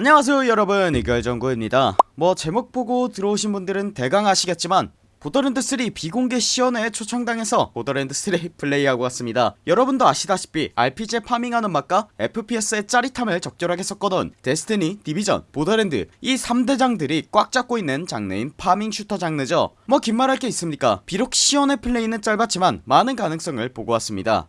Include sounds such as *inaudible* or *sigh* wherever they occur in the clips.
안녕하세요 여러분. 이결정구입니다. 뭐 제목 보고 들어오신 분들은 대강 아시겠지만 보더랜드3 비공개 시연회에 초청당해서 보더랜드3 *laughs* 플레이하고 왔습니다. 여러분도 아시다시피 RPG farming하는 맛과 FPS의 짜릿함을 적절하게 섞어놓은 데스티니, 디비전, 보더랜드 이 3대장들이 꽉 잡고 있는 장르인 farming shooter 장르죠. 뭐 긴 말할 게 있습니까? 비록 시연회 플레이는 짧았지만 많은 가능성을 보고 왔습니다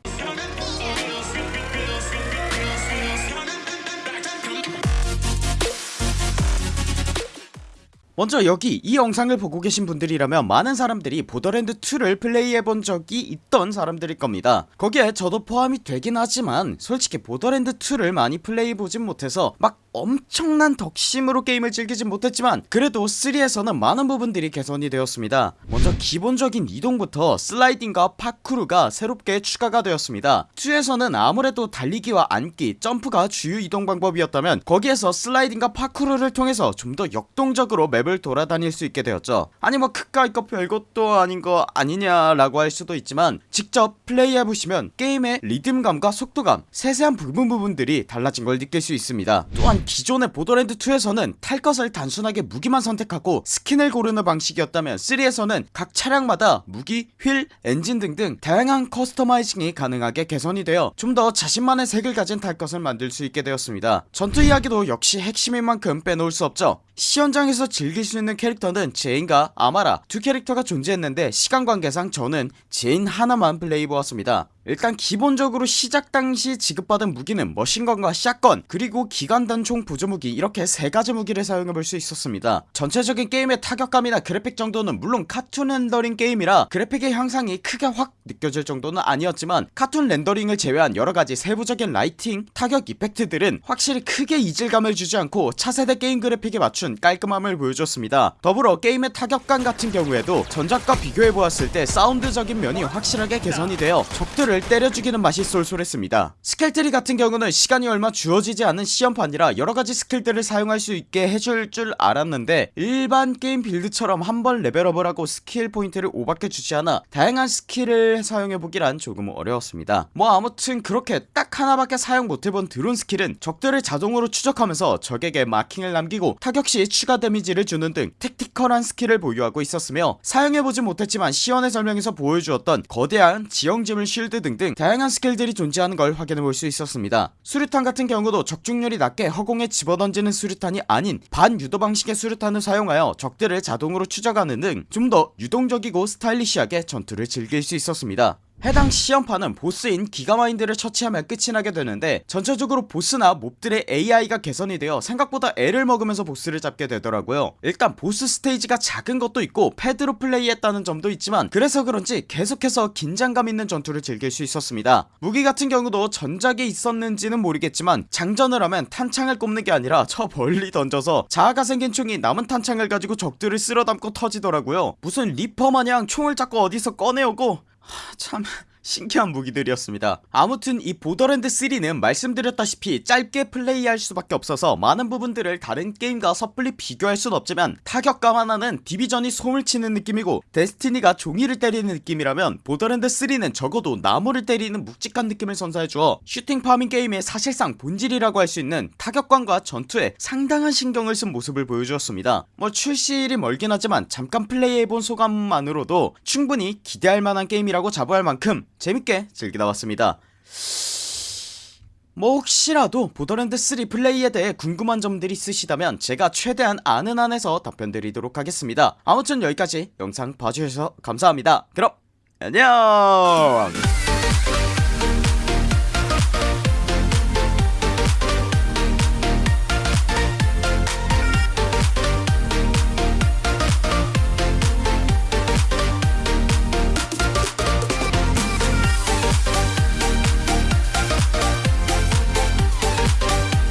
먼저 여기 이 영상을 보고 계신 분들이라면 많은 사람들이 보더랜드2를 플레이해본 적이 있던 사람들일 겁니다. 거기에 저도 포함이 되긴 하지만 솔직히 보더랜드2를 많이 플레이해보진 못해서 막 엄청난 덕심으로 게임을 즐기진 못했지만 그래도 3에서는 많은 부분들이 개선이 되었습니다. 먼저 기본적인 이동부터 슬라이딩과 파쿠르가 새롭게 추가가 되었습니다. 2에서는 아무래도 달리기와 앉기, 점프가 주요 이동 방법이었다면 거기에서 슬라이딩과 파쿠르를 통해서 좀 더 역동적으로 맵을 돌아다닐 수 있게 되었죠. 아니 뭐 그까이 거 별것도 아닌 거 아니냐 라고 할 수도 있지만 직접 플레이해보시면 게임의 리듬감과 속도감 세세한 부분 부분들이 달라진 걸 느낄 수 있습니다. 또한 기존의 보더랜드2에서는 탈 것을 단순하게 무기만 선택하고 스킨을 고르는 방식이었다면 3에서는 각 차량마다 무기, 휠, 엔진 등등 다양한 customizing이 가능하게 개선이 되어 좀 더 자신만의 색을 가진 탈 것을 만들 수 있게 되었습니다. 전투 이야기도 역시 핵심인 만큼 빼놓을 수 없죠 시연장에서 즐길 수 있는 캐릭터는 제인과 아마라 두 캐릭터가 존재했는데 시간 관계상 저는 제인 하나만 플레이해보았습니다 일단 기본적으로 시작 당시 지급받은 무기는 머신건과 샷건 그리고 기관단총 보조무기 이렇게 세가지 무기를 사용해볼 수 있었습니다. 전체적인 게임의 타격감이나 그래픽 정도는 물론 카툰 렌더링 게임이라 그래픽의 향상이 크게 확 느껴질 정도는 아니었지만 카툰 렌더링을 제외한 여러가지 세부적인 lighting, 타격 effect들은 확실히 크게 이질감을 주지 않고 차세대 게임 그래픽에 맞춘 깔끔함을 보여줬습니다. 더불어 게임의 타격감 같은 경우에도 전작과 비교해보았을 때 사운드적인 면이 확실하게 개선이 되어 적들을 때려 죽이는 맛이 쏠쏠했습니다. skill tree 같은 경우는 시간이 얼마 주어지지 않은 시험판이라 여러가지 스킬들을 사용할 수 있게 해줄 줄 알았는데 일반 게임 빌드처럼 한 번 레벨업을 하고 스킬 포인트를 오밖에 주지 않아 다양한 스킬을 사용해보기란 조금 어려웠습니다. 뭐 아무튼 그렇게 딱 하나밖에 사용 못해본 드론 스킬은 적들을 자동으로 추적하면서 적에게 마킹을 남기고 타격시 추가 데미지를 주는 등 tactical한 스킬을 보유하고 있었으며 사용해보지 못했지만 시연회 설명에서 보여주었던 거대한 지형지물 shield 등등 다양한 스킬들이 존재하는 걸 확인해볼 수 있었습니다. 수류탄 같은 경우도 적중률이 낮게 허공에 집어던지는 수류탄이 아닌 반유도 방식의 수류탄을 사용하여 적들을 자동으로 추적하는 등 좀 더 유동적이고 stylish하게 전투를 즐길 수 있었습니다 해당 시험판은 보스인 기가마인드를 처치하면 끝이 나게 되는데 전체적으로 보스나 몹들의 AI가 개선이 되어 생각보다 애를 먹으면서 보스를 잡게 되더라고요. 일단 보스 스테이지가 작은 것도 있고 패드로 플레이했다는 점도 있지만 그래서 그런지 계속해서 긴장감 있는 전투를 즐길 수 있었습니다. 무기 같은 경우도 전작에 있었는지는 모르겠지만 장전을 하면 탄창을 꼽는 게 아니라 저 멀리 던져서 자아가 생긴 총이 남은 탄창을 가지고 적들을 쓸어담고 터지더라고요. 무슨 리퍼 마냥 총을 자꾸 어디서 꺼내오고 하, 참 신기한 무기들이었습니다. 아무튼 이 보더랜드 3는 말씀드렸다시피 짧게 플레이할 수밖에 없어서 많은 부분들을 다른 게임과 섣불리 비교할 순 없지만 타격감 하나는 디비전이 솜을 치는 느낌이고 데스티니가 종이를 때리는 느낌이라면 보더랜드 3는 적어도 나무를 때리는 묵직한 느낌을 선사해주어 슈팅 파밍 게임의 사실상 본질이라고 할 수 있는 타격감과 전투에 상당한 신경을 쓴 모습을 보여주었습니다. 뭐 출시일이 멀긴 하지만 잠깐 플레이해본 소감만으로도 충분히 기대할 만한 게임이라고 자부할 만큼 재밌게 즐기다 왔습니다. 뭐 혹시라도 보더랜드3 플레이에 대해 궁금한 점들이 있으시다면 제가 최대한 아는 한에서 답변 드리도록 하겠습니다. 아무튼 여기까지 영상 봐주셔서 감사합니다. 그럼 안녕